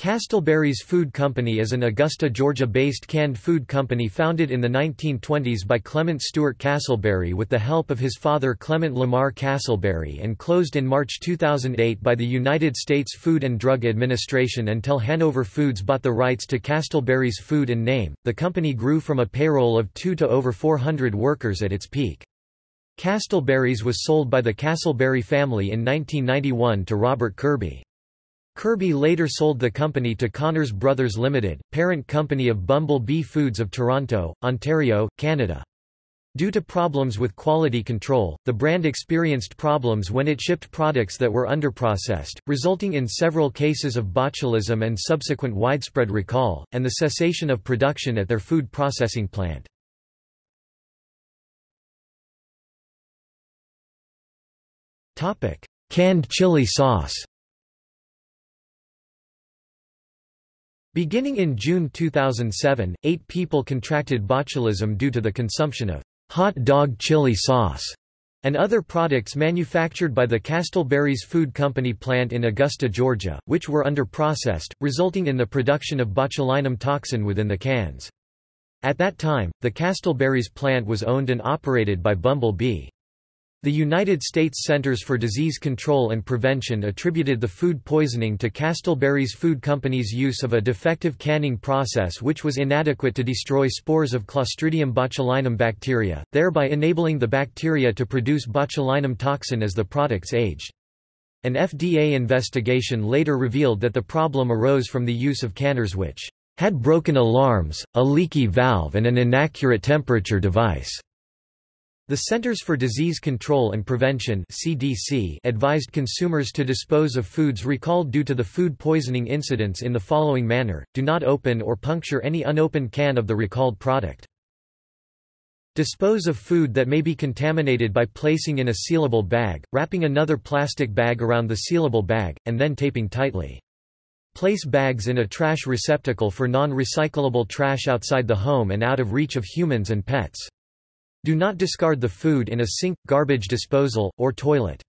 Castleberry's Food Company is an Augusta, Georgia-based canned food company founded in the 1920s by Clement Stewart Castleberry with the help of his father Clement Lamar Castleberry and closed in March 2008 by the United States Food and Drug Administration until Hanover Foods bought the rights to Castleberry's food and name. The company grew from a payroll of 2 to over 400 workers at its peak. Castleberry's was sold by the Castleberry family in 1991 to Robert Kirby. Kirby later sold the company to Connors Brothers Limited, parent company of Bumble Bee Foods of Toronto, Ontario, Canada. Due to problems with quality control, the brand experienced problems when it shipped products that were underprocessed, resulting in several cases of botulism and subsequent widespread recall, and the cessation of production at their food processing plant. Canned chili sauce Beginning in June 2007, eight people contracted botulism due to the consumption of hot dog chili sauce and other products manufactured by the Castleberry's Food Company plant in Augusta, Georgia, which were underprocessed, resulting in the production of botulinum toxin within the cans. At that time, the Castleberry's plant was owned and operated by Bumble Bee. The United States Centers for Disease Control and Prevention attributed the food poisoning to Castleberry's Food Company's use of a defective canning process which was inadequate to destroy spores of Clostridium botulinum bacteria, thereby enabling the bacteria to produce botulinum toxin as the products aged. An FDA investigation later revealed that the problem arose from the use of canners which had broken alarms, a leaky valve and an inaccurate temperature device. The Centers for Disease Control and Prevention (CDC) advised consumers to dispose of foods recalled due to the food poisoning incidents in the following manner: do not open or puncture any unopened can of the recalled product. Dispose of food that may be contaminated by placing in a sealable bag, wrapping another plastic bag around the sealable bag, and then taping tightly. Place bags in a trash receptacle for non-recyclable trash outside the home and out of reach of humans and pets. Do not discard the food in a sink, garbage disposal, or toilet.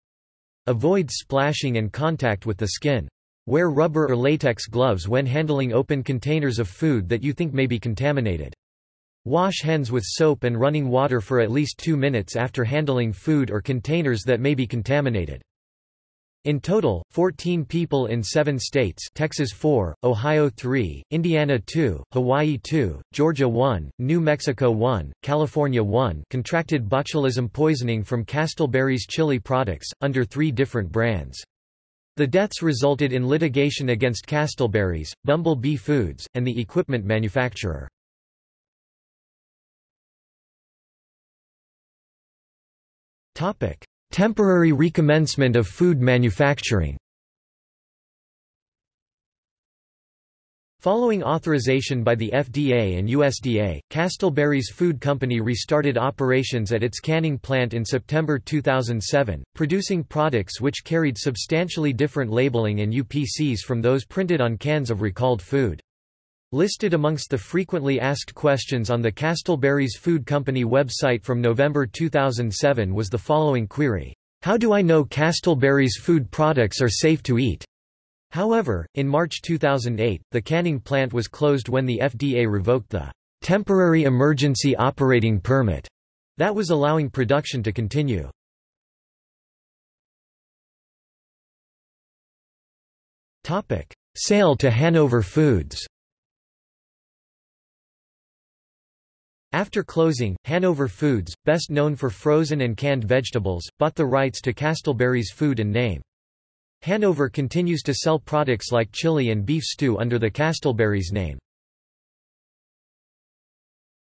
Avoid splashing and contact with the skin. Wear rubber or latex gloves when handling open containers of food that you think may be contaminated. Wash hands with soap and running water for at least two minutes after handling food or containers that may be contaminated. In total, 14 people in seven states Texas 4, Ohio 3, Indiana 2, Hawaii 2, Georgia 1, New Mexico 1, California 1 contracted botulism poisoning from Castleberry's chili products, under three different brands. The deaths resulted in litigation against Castleberry's, Bumble Bee Foods, and the equipment manufacturer. Topic. Temporary recommencement of food manufacturing Following authorization by the FDA and USDA, Castleberry's Food Company restarted operations at its canning plant in September 2007, producing products which carried substantially different labeling and UPCs from those printed on cans of recalled food. Listed amongst the frequently asked questions on the Castleberry's Food Company website from November 2007 was the following query, "'How do I know Castleberry's food products are safe to eat?' However, in March 2008, the canning plant was closed when the FDA revoked the "'Temporary Emergency Operating Permit' that was allowing production to continue. Sale to Hanover Foods After closing, Hanover Foods, best known for frozen and canned vegetables, bought the rights to Castleberry's food and name. Hanover continues to sell products like chili and beef stew under the Castleberry's name.